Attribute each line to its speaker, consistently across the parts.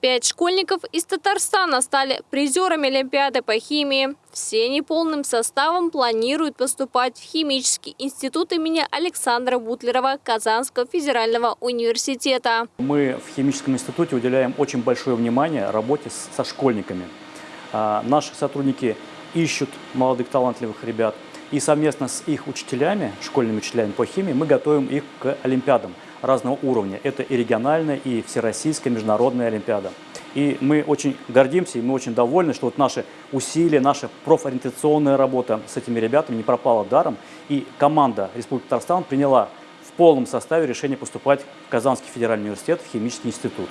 Speaker 1: Пять школьников из Татарстана стали призерами Олимпиады по химии. Все они полным составом планируют поступать в Химический институт имени Александра Бутлерова Казанского федерального университета.
Speaker 2: Мы в Химическом институте уделяем очень большое внимание работе со школьниками. А, наши сотрудники ищут молодых талантливых ребят. И совместно с их учителями, школьными учителями по химии, мы готовим их к олимпиадам разного уровня. Это и региональная, и всероссийская, международная олимпиада. И мы очень гордимся, и мы очень довольны, что вот наши усилия, наша профориентационная работа с этими ребятами не пропала даром. И команда Республики Татарстан приняла в полном составе решение поступать в Казанский федеральный университет, в химический институт.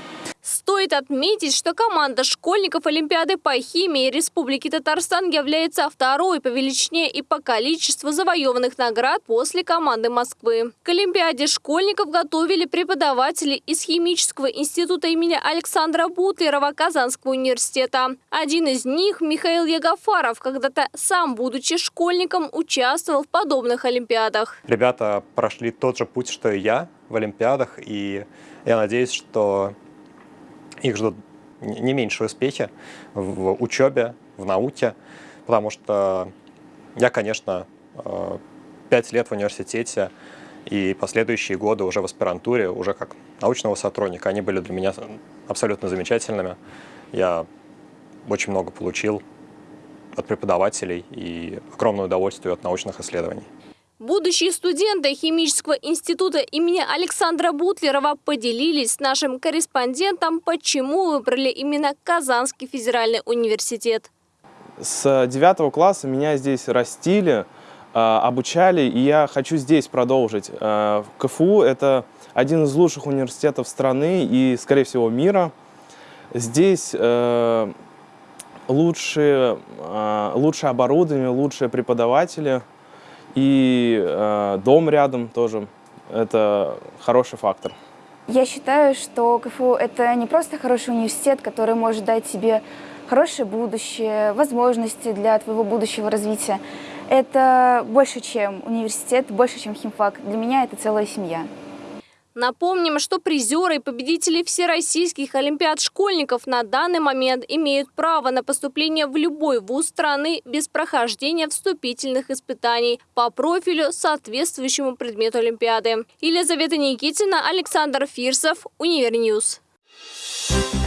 Speaker 1: Стоит отметить, что команда школьников Олимпиады по химии Республики Татарстан является второй по величине и по количеству завоеванных наград после команды Москвы. К Олимпиаде школьников готовили преподаватели из Химического института имени Александра Бутлерова Казанского университета. Один из них, Михаил Ягафаров, когда-то сам, будучи школьником, участвовал в подобных Олимпиадах.
Speaker 3: Ребята прошли тот же путь, что и я в Олимпиадах, и я надеюсь, что их ждут не меньшие успехи в учебе, в науке, потому что я, конечно, э, пять лет в университете и последующие годы уже в аспирантуре, уже как научного сотрудника, они были для меня абсолютно замечательными. Я очень много получил от преподавателей и огромное удовольствие от научных исследований.
Speaker 1: Будущие студенты Химического института имени Александра Бутлерова поделились с нашим корреспондентом, почему выбрали именно Казанский федеральный университет.
Speaker 4: С девятого класса меня здесь растили, а, обучали, и я хочу здесь продолжить. А, КФУ – это один из лучших университетов страны и, скорее всего, мира. Здесь э, лучшее, а, лучшее оборудование, лучшие преподаватели – и э, дом рядом тоже. Это хороший фактор.
Speaker 5: Я считаю, что КФУ – это не просто хороший университет, который может дать тебе хорошее будущее, возможности для твоего будущего развития. Это больше, чем университет, больше, чем химфак. Для меня это целая семья.
Speaker 1: Напомним, что призеры и победители всероссийских олимпиад школьников на данный момент имеют право на поступление в любой вуз страны без прохождения вступительных испытаний по профилю соответствующему предмету олимпиады. Елизавета Никитина, Александр Фирсов, Univer News. Thank you.